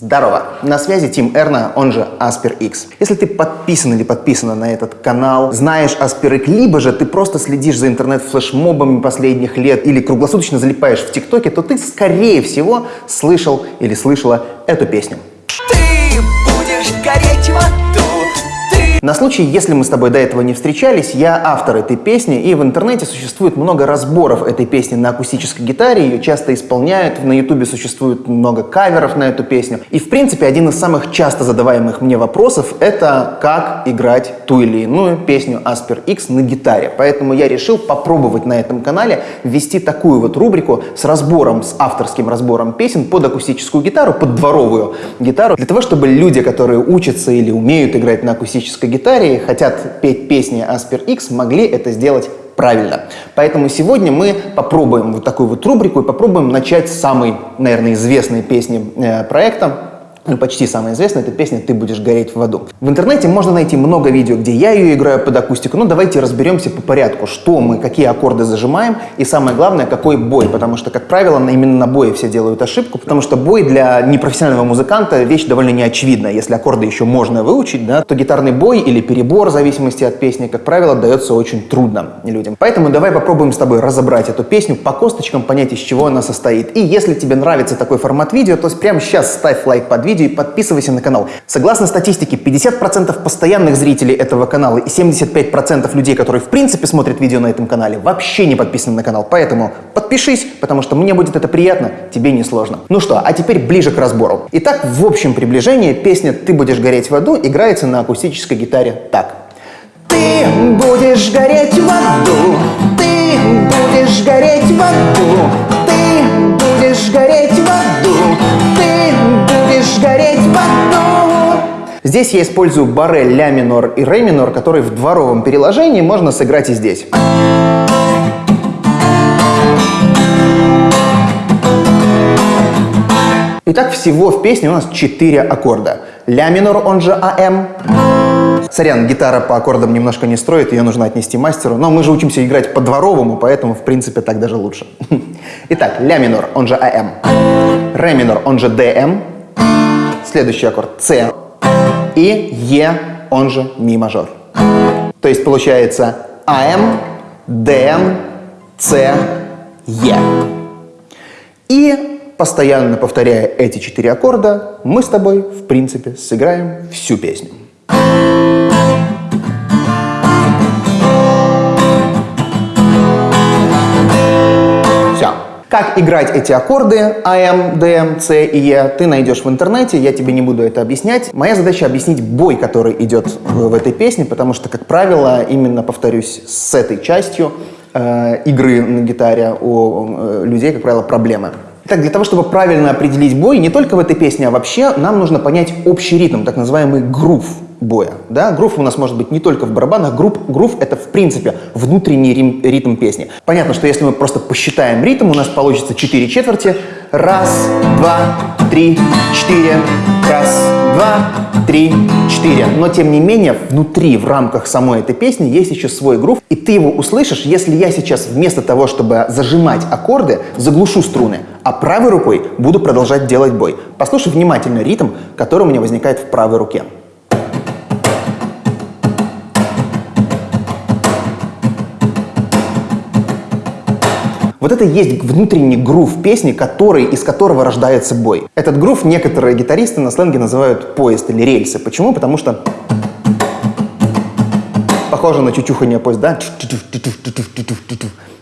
Здорово! На связи Тим Эрна, он же Asper X. Если ты подписан или подписана на этот канал, знаешь Asper X, либо же ты просто следишь за интернет-флешмобами последних лет или круглосуточно залипаешь в ТикТоке, то ты, скорее всего, слышал или слышала эту песню. Ты На случай, если мы с тобой до этого не встречались, я автор этой песни, и в интернете существует много разборов этой песни на акустической гитаре, ее часто исполняют, на ютубе существует много каверов на эту песню. И, в принципе, один из самых часто задаваемых мне вопросов — это как играть ту или иную песню Asper X на гитаре. Поэтому я решил попробовать на этом канале ввести такую вот рубрику с разбором, с авторским разбором песен под акустическую гитару, под дворовую гитару, для того, чтобы люди, которые учатся или умеют играть на акустической гитаре, хотят петь песни Asper X, могли это сделать правильно. Поэтому сегодня мы попробуем вот такую вот рубрику и попробуем начать с самой, наверное, известной песни э, проекта, ну, почти самая известная, это песня «Ты будешь гореть в аду». В интернете можно найти много видео, где я ее играю под акустику, но давайте разберемся по порядку, что мы, какие аккорды зажимаем и самое главное, какой бой, потому что, как правило, именно на бое все делают ошибку, потому что бой для непрофессионального музыканта вещь довольно неочевидная. Если аккорды еще можно выучить, да, то гитарный бой или перебор, в зависимости от песни, как правило, дается очень трудно людям. Поэтому давай попробуем с тобой разобрать эту песню по косточкам, понять, из чего она состоит. И если тебе нравится такой формат видео, то прямо сейчас ставь лайк под видео и подписывайся на канал. Согласно статистике, 50% постоянных зрителей этого канала и 75% людей, которые в принципе смотрят видео на этом канале, вообще не подписаны на канал. Поэтому подпишись, потому что мне будет это приятно, тебе не сложно. Ну что, а теперь ближе к разбору. Итак, в общем приближении песня «Ты будешь гореть в аду» играется на акустической гитаре так. Ты будешь гореть в аду, ты будешь гореть в аду, Здесь я использую барре ля минор и ре минор, которые в дворовом переложении можно сыграть и здесь. Итак, всего в песне у нас 4 аккорда. Ля минор, он же Am. Сорян, гитара по аккордам немножко не строит, ее нужно отнести мастеру. Но мы же учимся играть по-дворовому, поэтому, в принципе, так даже лучше. Итак, ля минор, он же Am. Ре минор, он же Dm. Следующий аккорд С. И Е, он же ми мажор. То есть получается Am, Dm, C, E. И постоянно повторяя эти четыре аккорда, мы с тобой, в принципе, сыграем всю песню. Как играть эти аккорды АМ, ДМ, С и Е, ты найдешь в интернете, я тебе не буду это объяснять. Моя задача объяснить бой, который идет в, этой песне, потому что, как правило, именно, повторюсь, с этой частью э, игры на гитаре у э, людей, как правило, проблемы. Итак, для того, чтобы правильно определить бой, не только в этой песне, а вообще, нам нужно понять общий ритм, так называемый грув боя. Да? Грув у нас может быть не только в барабанах, грув, грув это в принципе внутренний рим- ритм песни. Понятно, что если мы просто посчитаем ритм, у нас получится 4 четверти. Раз, два, три, четыре. Раз, два, три, четыре. Но тем не менее, внутри, в рамках самой этой песни есть еще свой грув, и ты его услышишь, если я сейчас вместо того, чтобы зажимать аккорды, заглушу струны, а правой рукой буду продолжать делать бой. Послушай внимательно ритм, который у меня возникает в правой руке. Вот это есть внутренний грув песни, который, из которого рождается бой. Этот грув некоторые гитаристы на сленге называют поезд или рельсы. Почему? Потому что похоже на чучухание поезда.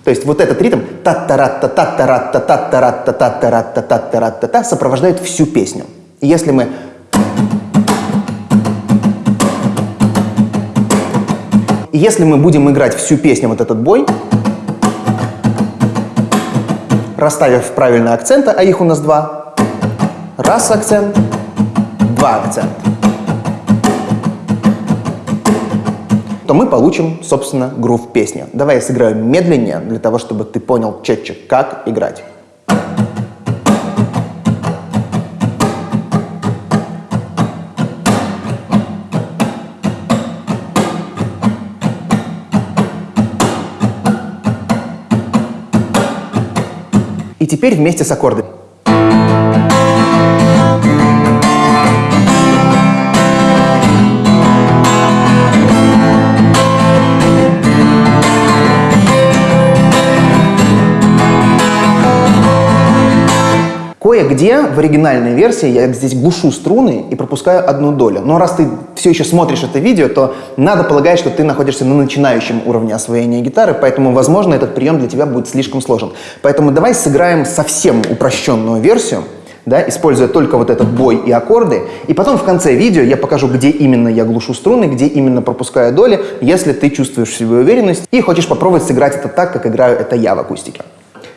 То есть вот этот ритм та та ра та та та ра та та та ра та та та ра та та та ра та та сопровождает всю песню. И если мы И если мы будем играть всю песню вот этот бой, расставив правильно акценты, а их у нас два. Раз акцент, два акцента. то мы получим, собственно, грув песни. Давай я сыграю медленнее, для того, чтобы ты понял четче, как играть. И теперь вместе с аккордами. Кое-где в оригинальной версии я здесь глушу струны и пропускаю одну долю. Но раз ты все еще смотришь это видео, то надо полагать, что ты находишься на начинающем уровне освоения гитары, поэтому, возможно, этот прием для тебя будет слишком сложен. Поэтому давай сыграем совсем упрощенную версию, да, используя только вот этот бой и аккорды. И потом в конце видео я покажу, где именно я глушу струны, где именно пропускаю доли, если ты чувствуешь в себе уверенность и хочешь попробовать сыграть это так, как играю это я в акустике.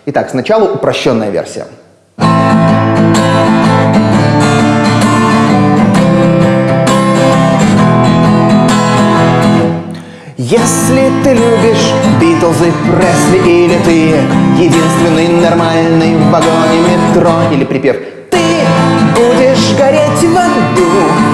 Итак, сначала упрощенная версия. Если ты любишь Битлз и Пресли Или ты единственный нормальный в вагоне метро Или припев Ты будешь гореть в аду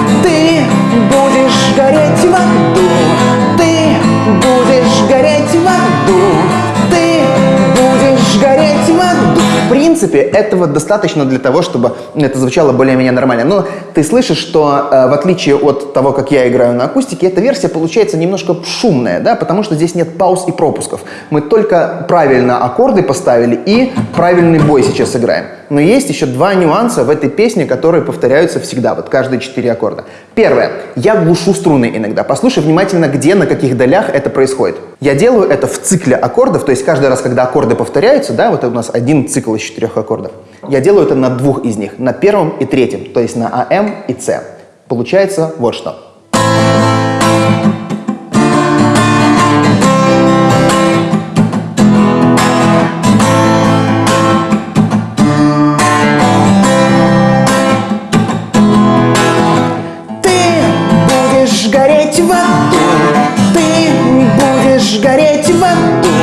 принципе, этого достаточно для того, чтобы это звучало более-менее нормально. Но ты слышишь, что э, в отличие от того, как я играю на акустике, эта версия получается немножко шумная, да, потому что здесь нет пауз и пропусков. Мы только правильно аккорды поставили и правильный бой сейчас играем. Но есть еще два нюанса в этой песне, которые повторяются всегда, вот каждые четыре аккорда. Первое. Я глушу струны иногда. Послушай внимательно, где, на каких долях это происходит. Я делаю это в цикле аккордов, то есть каждый раз, когда аккорды повторяются, да, вот у нас один цикл из четырех аккордов, я делаю это на двух из них, на первом и третьем, то есть на АМ и С. Получается вот что. Будешь гореть в аду,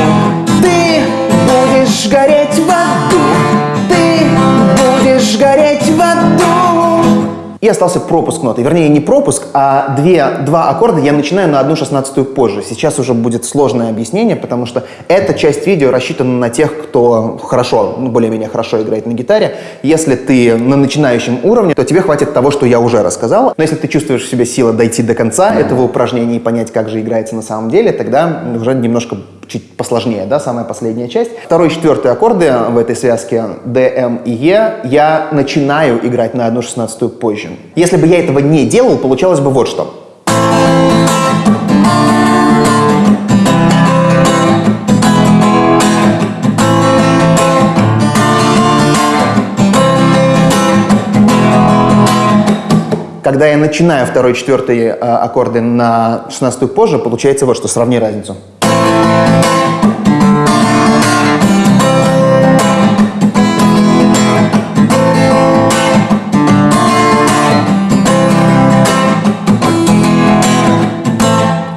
И остался пропуск ноты. Вернее, не пропуск, а две, два аккорда я начинаю на одну шестнадцатую позже. Сейчас уже будет сложное объяснение, потому что эта часть видео рассчитана на тех, кто хорошо, ну, более-менее хорошо играет на гитаре. Если ты на начинающем уровне, то тебе хватит того, что я уже рассказал. Но если ты чувствуешь в себе силы дойти до конца этого упражнения и понять, как же играется на самом деле, тогда уже немножко чуть посложнее, да, самая последняя часть. Второй и четвертый аккорды в этой связке D, M и E я начинаю играть на одну шестнадцатую позже. Если бы я этого не делал, получалось бы вот что. Когда я начинаю второй и четвертый э, аккорды на шестнадцатую позже, получается вот что, сравни разницу. Música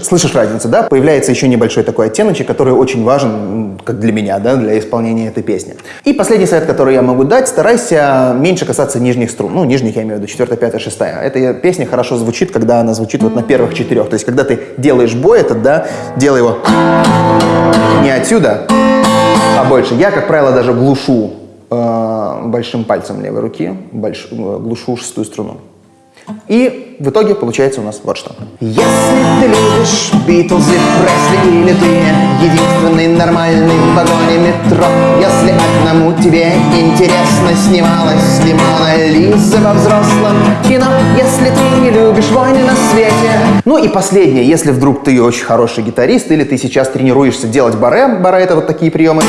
Слышишь разницу, да? Появляется еще небольшой такой оттеночек, который очень важен, как для меня, да, для исполнения этой песни. И последний совет, который я могу дать, старайся меньше касаться нижних струн. Ну, нижних я имею в виду, четвертая, пятая, шестая. Эта песня хорошо звучит, когда она звучит вот на первых четырех. То есть, когда ты делаешь бой этот, да, делай его не отсюда, а больше. Я, как правило, даже глушу э, большим пальцем левой руки, больш- э, глушу шестую струну. И в итоге получается у нас вот что. Если ты любишь Битлз и Пресли или ты единственный нормальный в вагоне метро, если одному тебе интересно снималась ли Лиза во взрослом кино, если ты не любишь войны на свете. Ну и последнее, если вдруг ты очень хороший гитарист или ты сейчас тренируешься делать баре, баре это вот такие приемы,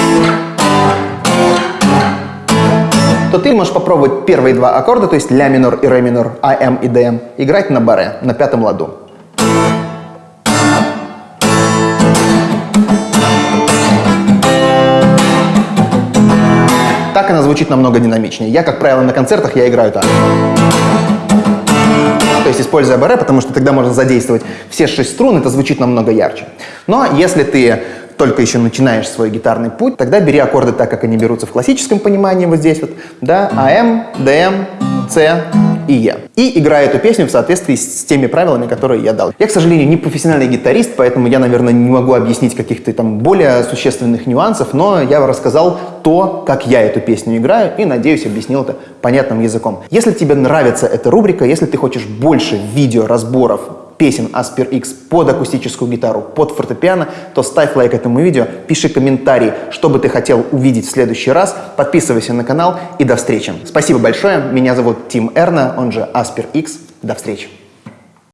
то ты можешь попробовать первые два аккорда, то есть ля минор и ре минор, а, м и д, м, играть на баре, на пятом ладу. Так она звучит намного динамичнее. Я, как правило, на концертах я играю так. То есть используя баре, потому что тогда можно задействовать все шесть струн, это звучит намного ярче. Но если ты только еще начинаешь свой гитарный путь, тогда бери аккорды так, как они берутся в классическом понимании, вот здесь вот, да, АМ, ДМ, С и Е. И играй эту песню в соответствии с теми правилами, которые я дал. Я, к сожалению, не профессиональный гитарист, поэтому я, наверное, не могу объяснить каких-то там более существенных нюансов, но я рассказал то, как я эту песню играю, и, надеюсь, объяснил это понятным языком. Если тебе нравится эта рубрика, если ты хочешь больше видео разборов песен Aspir X под акустическую гитару, под фортепиано, то ставь лайк этому видео, пиши комментарий, что бы ты хотел увидеть в следующий раз, подписывайся на канал и до встречи. Спасибо большое, меня зовут Тим Эрна, он же Aspir X. До встречи.